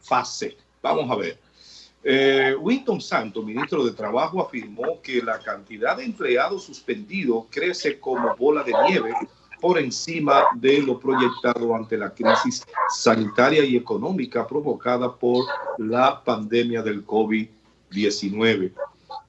fase. Vamos a ver. Eh, Winston Santos, ministro de Trabajo, afirmó que la cantidad de empleados suspendidos crece como bola de nieve por encima de lo proyectado ante la crisis sanitaria y económica provocada por la pandemia del COVID-19.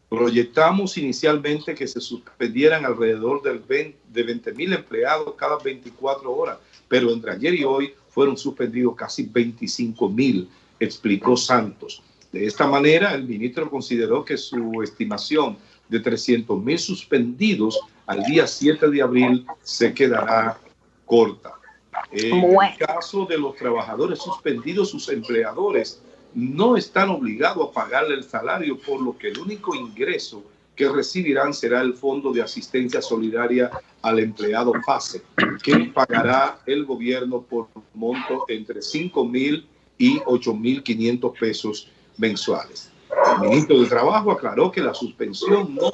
Proyectamos inicialmente que se suspendieran alrededor del de 20 mil empleados cada 24 horas, pero entre ayer y hoy fueron suspendidos casi 25 mil, explicó Santos. De esta manera, el ministro consideró que su estimación de 300 mil suspendidos al día 7 de abril se quedará corta. En el caso de los trabajadores suspendidos, sus empleadores no están obligados a pagarle el salario, por lo que el único ingreso que recibirán será el Fondo de Asistencia Solidaria al Empleado FASE, que pagará el gobierno por monto entre 5 mil y 8 mil 500 pesos mensuales. El ministro de Trabajo aclaró que la suspensión no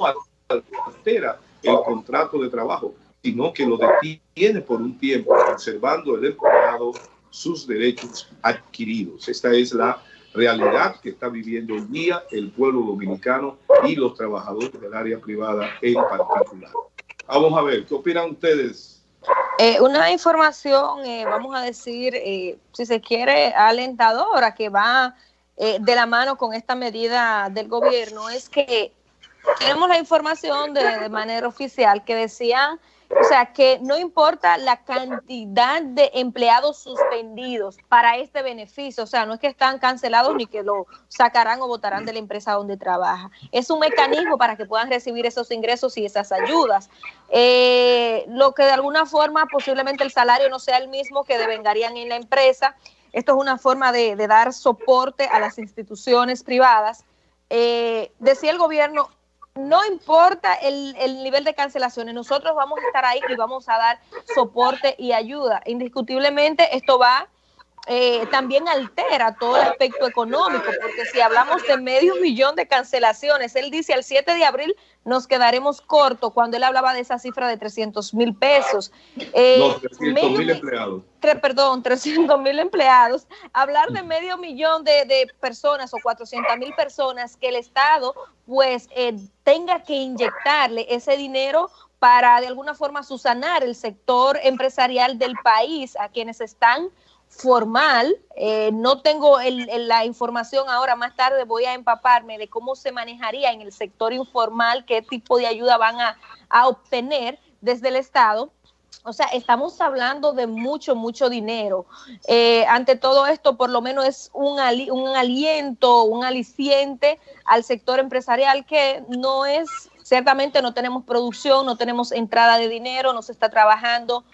altera el contrato de trabajo, sino que lo detiene por un tiempo, conservando el empleado sus derechos adquiridos. Esta es la realidad que está viviendo hoy día el pueblo dominicano y los trabajadores del área privada en particular. Vamos a ver, ¿qué opinan ustedes? Eh, una información, eh, vamos a decir, eh, si se quiere, alentadora que va de la mano con esta medida del gobierno es que tenemos la información de, manera oficial que decían, o sea, que no importa la cantidad de empleados suspendidos para este beneficio, o sea, no es que están cancelados ni que lo sacarán o votarán de la empresa donde trabaja. Es un mecanismo para que puedan recibir esos ingresos y esas ayudas. Eh, lo que de alguna forma posiblemente el salario no sea el mismo que devengarían en la empresa. Esto es una forma de, dar soporte a las instituciones privadas. Eh, decía el gobierno, no importa el, nivel de cancelaciones, nosotros vamos a estar ahí y vamos a dar soporte y ayuda. Indiscutiblemente esto va eh, también altera todo el aspecto económico, porque si hablamos de medio millón de cancelaciones, él dice al 7 de abril nos quedaremos cortos cuando él hablaba de esa cifra de 300 mil pesos. Eh, 300 mil empleados. perdón, 300 mil empleados. Hablar de medio millón de, personas o 400 mil personas que el Estado pues eh, tenga que inyectarle ese dinero para de alguna forma susanar el sector empresarial del país a quienes están formal. Eh, no tengo la información ahora, más tarde voy a empaparme de cómo se manejaría en el sector informal, qué tipo de ayuda van a, obtener desde el Estado. O sea, estamos hablando de mucho, mucho dinero. Eh, ante todo esto, por lo menos es un, un aliento, un aliciente al sector empresarial que no es, ciertamente no tenemos producción, no tenemos entrada de dinero, no se está trabajando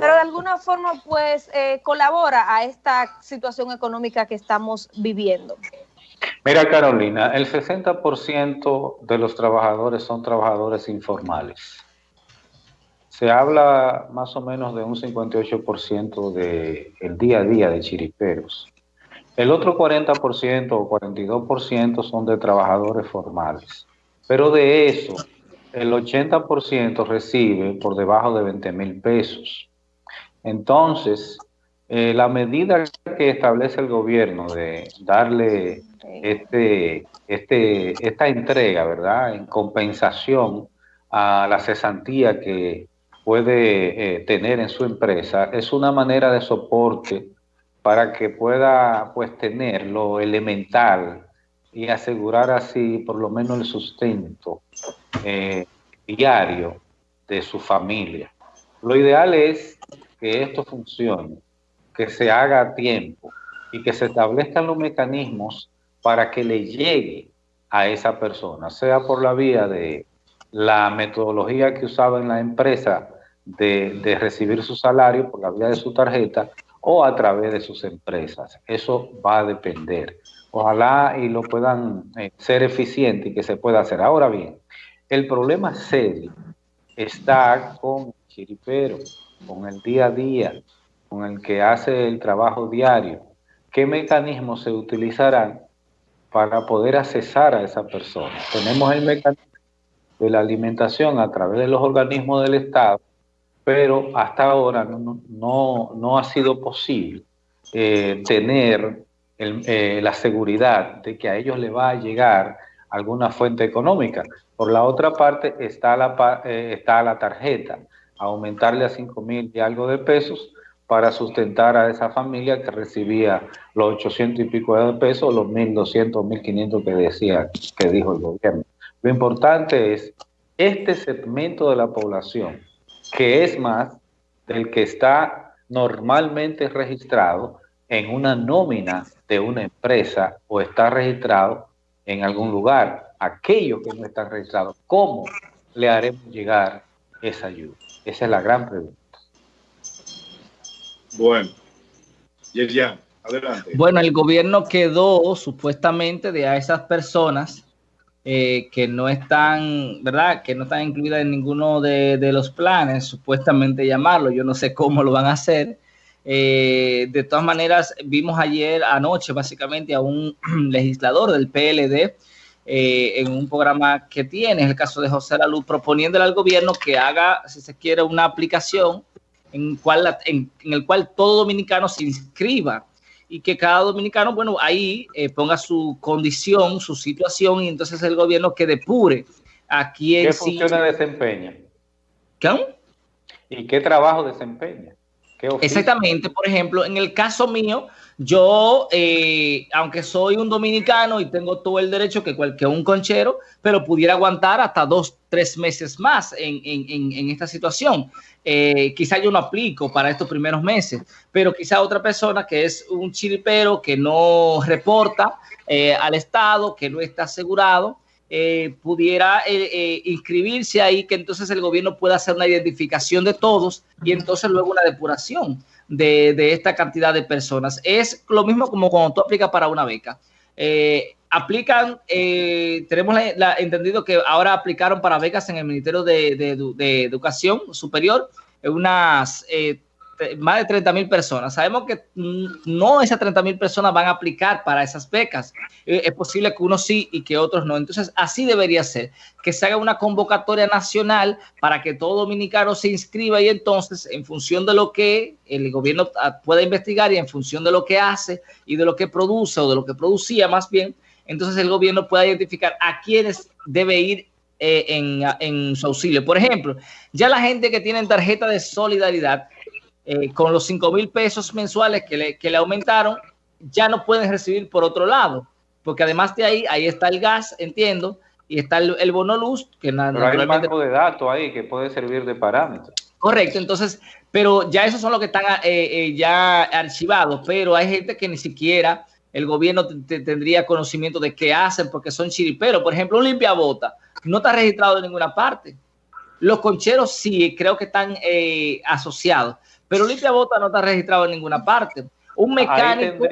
pero de alguna forma pues eh, colabora a esta situación económica que estamos viviendo. Mira Carolina, el 60% de los trabajadores son trabajadores informales. Se habla más o menos de un 58% del día a día de chiriperos. El otro 40% o 42% son de trabajadores formales. Pero de eso, el 80% recibe por debajo de 20 mil pesos. Entonces, eh, la medida que establece el gobierno de darle este, este, esta entrega, ¿verdad?, en compensación a la cesantía que puede eh, tener en su empresa, es una manera de soporte para que pueda pues tener lo elemental y asegurar así por lo menos el sustento eh, diario de su familia. Lo ideal es que esto funcione, que se haga a tiempo y que se establezcan los mecanismos para que le llegue a esa persona, sea por la vía de la metodología que usaba en la empresa de, recibir su salario por la vía de su tarjeta o a través de sus empresas. Eso va a depender. Ojalá y lo puedan eh, ser eficiente y que se pueda hacer. Ahora bien, el problema serio está con Chiripero, con el día a día, con el que hace el trabajo diario, qué mecanismos se utilizarán para poder accesar a esa persona. Tenemos el mecanismo de la alimentación a través de los organismos del Estado, pero hasta ahora no, ha sido posible eh, tener eh, la seguridad de que a ellos le va a llegar alguna fuente económica. Por la otra parte está la, eh, está la tarjeta, aumentarle a 5 mil y algo de pesos para sustentar a esa familia que recibía los 800 y pico de pesos, los 1.200, 1.500 que decía, que dijo el gobierno. Lo importante es este segmento de la población, que es más del que está normalmente registrado en una nómina de una empresa o está registrado en algún lugar. Aquellos que no están registrados, ¿cómo le haremos llegar esa ayuda? Esa es la gran pregunta. Bueno, Yerian, adelante. Bueno, el gobierno quedó supuestamente de a esas personas eh, que no están, ¿verdad? Que no están incluidas en ninguno de, los planes, supuestamente llamarlo. Yo no sé cómo lo van a hacer. Eh, de todas maneras, vimos ayer, anoche, básicamente, a un legislador del PLD eh, en un programa que tiene, es el caso de José Luz, proponiéndole al gobierno que haga, si se quiere, una aplicación en, cual, en el cual todo dominicano se inscriba y que cada dominicano, bueno, ahí eh, ponga su condición, su situación y entonces el gobierno que depure a quién ¿Qué funciones desempeña? ¿Qué? ¿Y qué trabajo desempeña? Exactamente, por ejemplo, en el caso mío, yo, eh, aunque soy un dominicano y tengo todo el derecho que cualquier un conchero, pero pudiera aguantar hasta dos, tres meses más en, en, en esta situación. Eh, quizá yo no aplico para estos primeros meses, pero quizá otra persona que es un chiripero que no reporta eh, al Estado, que no está asegurado, pudiera inscribirse ahí, que entonces el gobierno pueda hacer una identificación de todos y entonces luego una depuración de, esta cantidad de personas. Es lo mismo como cuando tú aplicas para una beca. Eh, aplican, eh, tenemos entendido que ahora aplicaron para becas en el Ministerio de, Educación Superior unas eh, más de 30 mil personas. Sabemos que no esas 30 mil personas van a aplicar para esas becas. Eh, es posible que unos sí y que otros no. Entonces, así debería ser, que se haga una convocatoria nacional para que todo dominicano se inscriba y entonces, en función de lo que el gobierno ah, pueda investigar y en función de lo que hace y de lo que produce o de lo que producía más bien, entonces el gobierno pueda identificar a quienes debe ir eh, en, en, su auxilio. Por ejemplo, ya la gente que tiene tarjeta de solidaridad eh, con los 5 mil pesos mensuales que le, que le aumentaron, ya no pueden recibir por otro lado, porque además de ahí, ahí está el gas, entiendo, y está el, el bono luz, que pero hay un banco de datos ahí que puede servir de parámetro. Correcto, entonces, pero ya esos son los que están eh, eh, ya archivados, pero hay gente que ni siquiera el gobierno tendría conocimiento de qué hacen porque son chiriperos. Por ejemplo, un limpiabota no está registrado en ninguna parte. Los concheros sí, creo que están asociados, pero Limpia Bota no está registrado en ninguna parte. Un mecánico...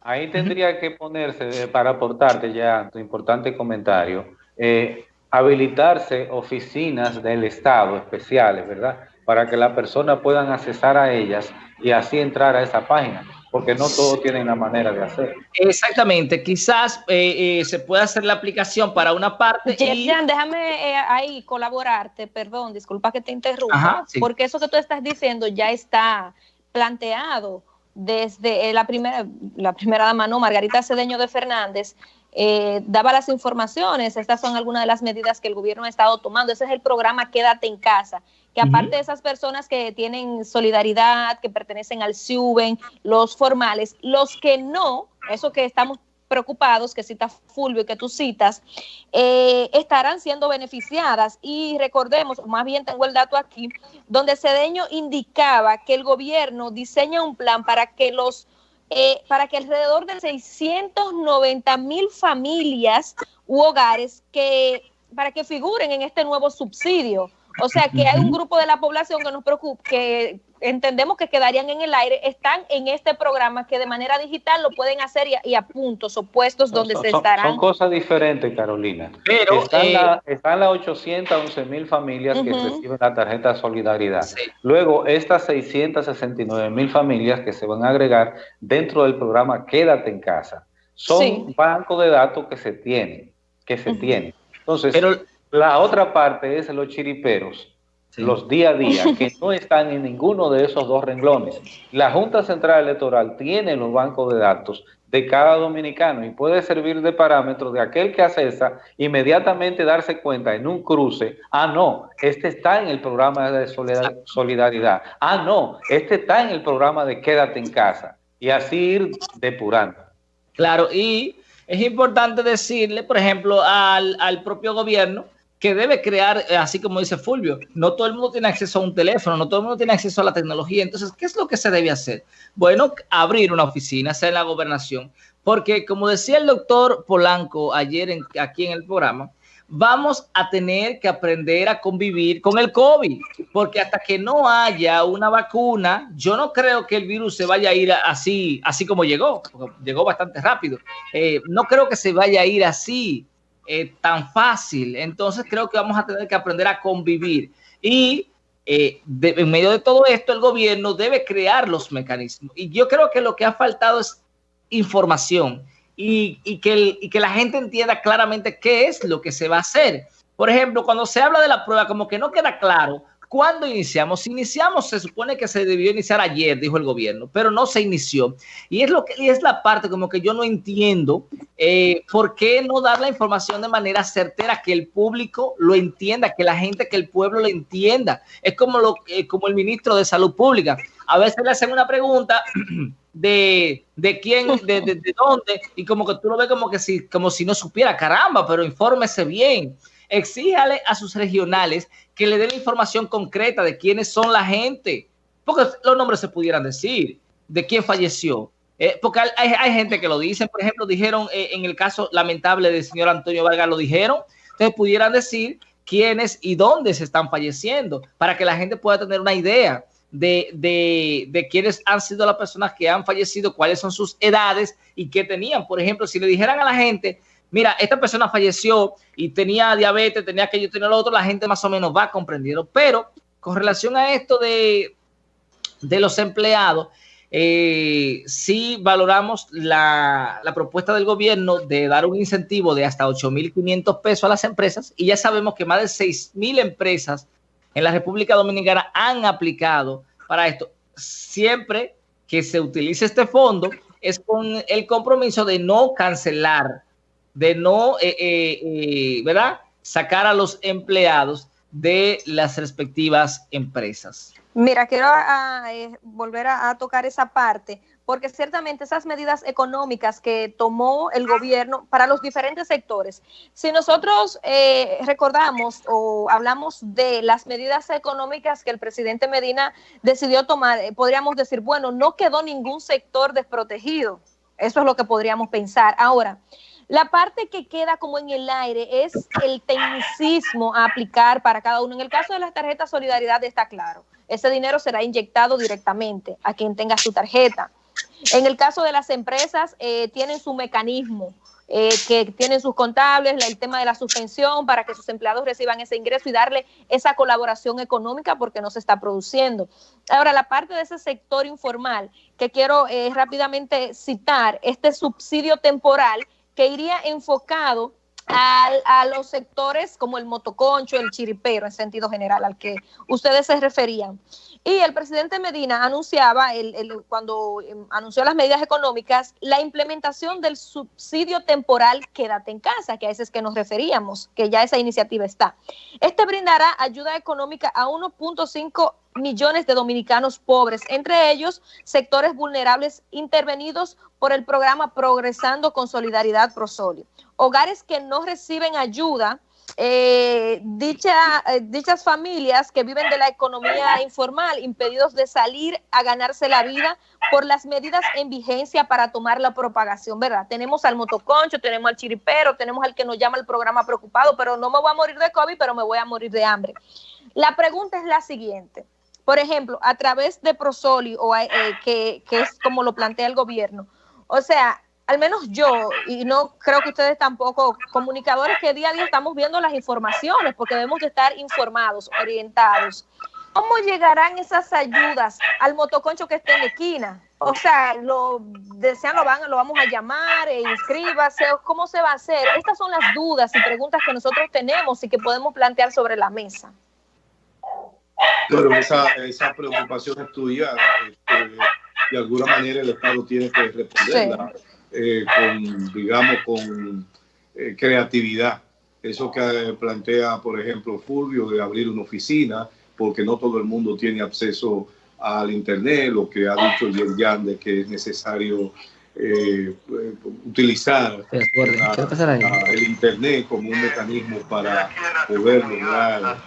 Ahí tendría, que ponerse, eh, para aportarte ya tu importante comentario, eh, habilitarse oficinas del Estado especiales, ¿verdad? Para que las personas puedan accesar a ellas y así entrar a esa página porque no todos tienen la manera de hacer. Exactamente, quizás eh, se pueda hacer la aplicación para una parte. déjame ahí colaborarte, perdón, disculpa que te interrumpa, porque eso que tú estás diciendo ya está planteado desde la primera, la primera dama, no, Margarita Cedeño de Fernández, eh, daba las informaciones, estas son algunas de las medidas que el gobierno ha estado tomando, ese es el programa Quédate en casa, que aparte de esas personas que tienen solidaridad, que pertenecen al SUBEN, los formales, los que no, eso que estamos preocupados, que cita Fulvio y que tú citas, eh, estarán siendo beneficiadas. Y recordemos, más bien tengo el dato aquí, donde Cedeño indicaba que el gobierno diseña un plan para que los eh, para que alrededor de 690 mil familias u hogares que para que figuren en este nuevo subsidio. O sea que hay un grupo de la población que nos preocupa, que entendemos que quedarían en el aire, están en este programa que de manera digital lo pueden hacer y a, puntos o puestos donde se estarán. Son cosas diferentes, Carolina. Pero están, eh, las 811 mil familias que reciben la tarjeta de solidaridad. Luego, estas 669 mil familias que se van a agregar dentro del programa Quédate en casa. Son un banco de datos que se tienen, que se tienen. Entonces, Pero, la otra parte es los chiriperos los día a día, que no están en ninguno de esos dos renglones. La Junta Central Electoral tiene los bancos de datos de cada dominicano y puede servir de parámetro de aquel que accesa inmediatamente darse cuenta en un cruce, ah, no, este está en el programa de solidaridad, ah, no, este está en el programa de quédate en casa y así ir depurando. Claro, y es importante decirle, por ejemplo, al, al propio gobierno, que debe crear, eh, así como dice Fulvio, no todo el mundo tiene acceso a un teléfono, no todo el mundo tiene acceso a la tecnología. Entonces, ¿qué es lo que se debe hacer? Bueno, abrir una oficina, sea en la gobernación, porque como decía el doctor Polanco ayer en, aquí en el programa, vamos a tener que aprender a convivir con el COVID, porque hasta que no haya una vacuna, yo no creo que el virus se vaya a ir así, así como llegó, llegó bastante rápido. Eh, no creo que se vaya a ir así eh, tan fácil. Entonces creo que vamos a tener que aprender a convivir. Y eh, en medio de todo esto, el gobierno debe crear los mecanismos. Y yo creo que lo que ha faltado es información y, que la gente entienda claramente qué es lo que se va a hacer. Por ejemplo, cuando se habla de la prueba, como que no queda claro ¿Cuándo iniciamos? Iniciamos, se supone que se debió iniciar ayer, dijo el gobierno, pero no se inició. Y es lo que y es la parte como que yo no entiendo eh, por qué no dar la información de manera certera, que el público lo entienda, que la gente, que el pueblo lo entienda. Es como, lo, eh, como el ministro de Salud Pública. A veces le hacen una pregunta de, de quién, de, de, de, dónde, y como que tú lo ves como que si, como si no supiera, caramba, pero infórmese bien. Exíjale a sus regionales que le den información concreta de quiénes son la gente, porque los nombres se pudieran decir, de quién falleció. Eh, porque hay, hay, gente que lo dice, por ejemplo, dijeron eh, en el caso lamentable del señor Antonio Vargas, lo dijeron, entonces pudieran decir quiénes y dónde se están falleciendo, para que la gente pueda tener una idea de, de, de, quiénes han sido las personas que han fallecido, cuáles son sus edades y qué tenían. Por ejemplo, si le dijeran a la gente, mira, esta persona falleció y tenía diabetes, tenía aquello, tenía lo otro, la gente más o menos va comprendiendo. Pero con relación a esto de, de los empleados, eh, sí valoramos la, la, propuesta del gobierno de dar un incentivo de hasta 8.500 pesos a las empresas y ya sabemos que más de 6.000 empresas en la República Dominicana han aplicado para esto. Siempre que se utilice este fondo es con el compromiso de no cancelar de no, eh, eh, eh, ¿verdad? Sacar a los empleados de las respectivas empresas. Mira, quiero a, a, volver a, tocar esa parte, porque ciertamente esas medidas económicas que tomó el gobierno para los diferentes sectores, si nosotros eh, recordamos o hablamos de las medidas económicas que el presidente Medina decidió tomar, podríamos decir, bueno, no quedó ningún sector desprotegido. Eso es lo que podríamos pensar. Ahora, la parte que queda como en el aire es el tecnicismo a aplicar para cada uno. En el caso de las tarjetas Solidaridad está claro. Ese dinero será inyectado directamente a quien tenga su tarjeta. En el caso de las empresas, eh, tienen su mecanismo, eh, que tienen sus contables, el tema de la suspensión para que sus empleados reciban ese ingreso y darle esa colaboración económica porque no se está produciendo. Ahora, la parte de ese sector informal que quiero eh, rápidamente citar, este subsidio temporal que iría enfocado a, a, los sectores como el motoconcho, el chiripero en sentido general al que ustedes se referían. Y el presidente Medina anunciaba, el, el, cuando em, anunció las medidas económicas, la implementación del subsidio temporal Quédate en casa, que a ese es que nos referíamos, que ya esa iniciativa está. Este brindará ayuda económica a 1.5 millones de dominicanos pobres, entre ellos sectores vulnerables intervenidos por el programa Progresando con Solidaridad Prosolio. Hogares que no reciben ayuda eh, dicha, eh, dichas familias que viven de la economía informal, impedidos de salir a ganarse la vida por las medidas en vigencia para tomar la propagación, ¿verdad? Tenemos al motoconcho, tenemos al chiripero, tenemos al que nos llama el programa preocupado, pero no me voy a morir de COVID, pero me voy a morir de hambre. La pregunta es la siguiente. Por ejemplo, a través de Prosoli, o, eh, que, es como lo plantea el gobierno, o sea, al menos yo, y no creo que ustedes tampoco, comunicadores que día a día estamos viendo las informaciones, porque debemos de estar informados, orientados. ¿Cómo llegarán esas ayudas al motoconcho que esté en esquina? O sea, lo desean, lo van, lo vamos a llamar, e inscríbase, ¿cómo se va a hacer? Estas son las dudas y preguntas que nosotros tenemos y que podemos plantear sobre la mesa. Pero esa, esa preocupación es tuya, este, de alguna manera el Estado tiene que responderla. Sí eh, con, digamos, con eh, creatividad. Eso que plantea, por ejemplo, Fulvio, de abrir una oficina, porque no todo el mundo tiene acceso al Internet, lo que ha dicho Yerjan de que es necesario eh, utilizar el Internet como un mecanismo para poder lograr,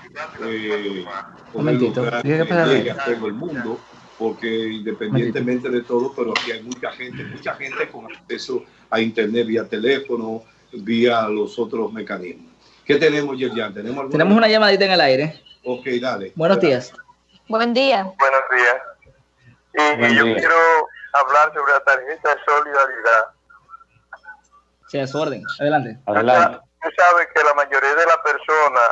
eh, poder lograr a todo el mundo, porque independientemente de todo, pero aquí hay mucha gente, mucha gente con acceso a Internet vía teléfono, vía los otros mecanismos. ¿Qué tenemos, Yerjan? ¿Tenemos, tenemos una llamadita en el aire. Ok, dale. Buenos días. Buen día. Buenos días. Y, yo quiero hablar sobre la tarjeta de solidaridad. Sí, a su orden. Adelante. Adelante. Usted sabe que la mayoría de las personas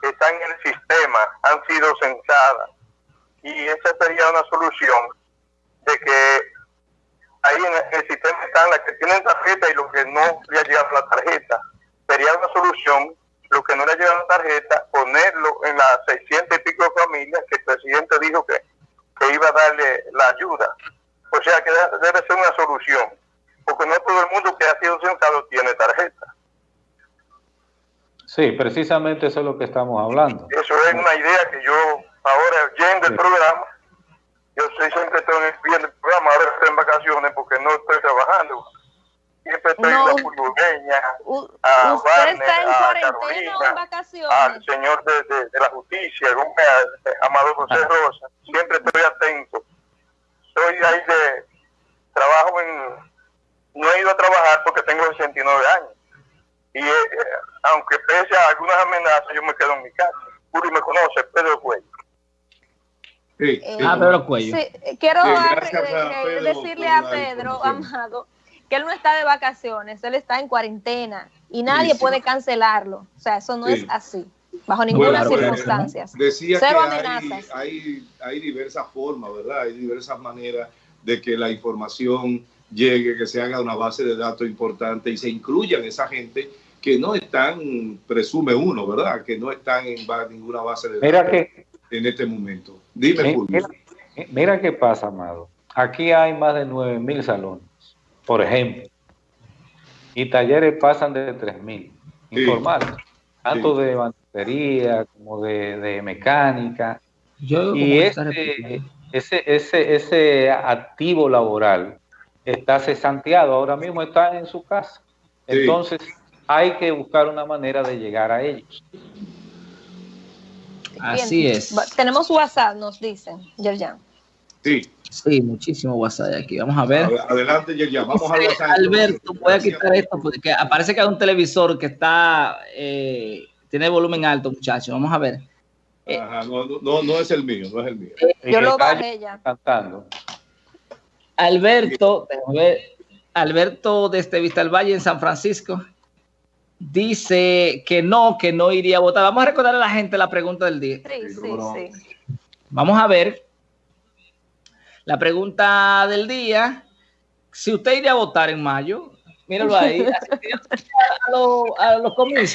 que están en el sistema han sido censadas. Y esa sería una solución de que ahí en el sistema están las que tienen tarjeta y los que no le ha llegado la tarjeta. Sería una solución, lo que no le ha llegado la tarjeta, ponerlo en las 600 y pico familias que el presidente dijo que, que iba a darle la ayuda. O sea que debe ser una solución, porque no todo el mundo que ha sido censado tiene tarjeta. Sí, precisamente eso es lo que estamos hablando. Eso es una idea que yo ahora yendo el programa, yo siempre estoy viendo el programa, ahora estoy en vacaciones porque no estoy trabajando. Siempre estoy en la pulgueña, a ¿Usted está en cuarentena o en vacaciones? Al señor de, de, la justicia, Amado José ah. Rosa, siempre estoy atento soy ahí de trabajo en no he ido a trabajar porque tengo 69 años. Y eh, aunque pese a algunas amenazas yo me quedo en mi casa. Uri me conoce Pedro Cuello. Sí, eh, ah Pedro Cuello. sí, quiero decirle a Pedro Amado que él no está de vacaciones él está en cuarentena y nadie puede cancelarlo. O sea eso no es así bajo ninguna circunstancia. Decía que Hay, hay, diversas formas, ¿verdad? Hay diversas maneras de que la información llegue, que se haga una base de datos importante y se incluyan esa gente que no están, presume uno, ¿verdad? Que no están en ninguna base de datos que, en este momento. Dime, mira, mira, qué pasa, Amado. Aquí hay más de 9 mil salones, por ejemplo, y talleres pasan de 3 mil, informales, tanto de como de, mecánica. y ese, ese, ese, ese activo laboral está cesanteado, ahora mismo está en su casa. Entonces hay que buscar una manera de llegar a ellos. Así es. Tenemos WhatsApp, nos dicen, Yerjan. Sí. Sí, muchísimo WhatsApp aquí. Vamos a ver. Adelante, Yerjan. Vamos a WhatsApp. Alberto, voy a quitar esto porque aparece que hay un televisor que está eh, tiene volumen alto, muchachos. Vamos a ver. Eh, no, no, es el mío, no es el mío. Eh, yo lo bajé ya. Cantando. Alberto, Alberto desde Vista al Valle en San Francisco dice que no, que no iría a votar. Vamos a recordar a la gente la pregunta del día. Sí, sí, sí. Vamos a ver la pregunta del día. Si usted iría a votar en mayo, míralo ahí, a, a los comicios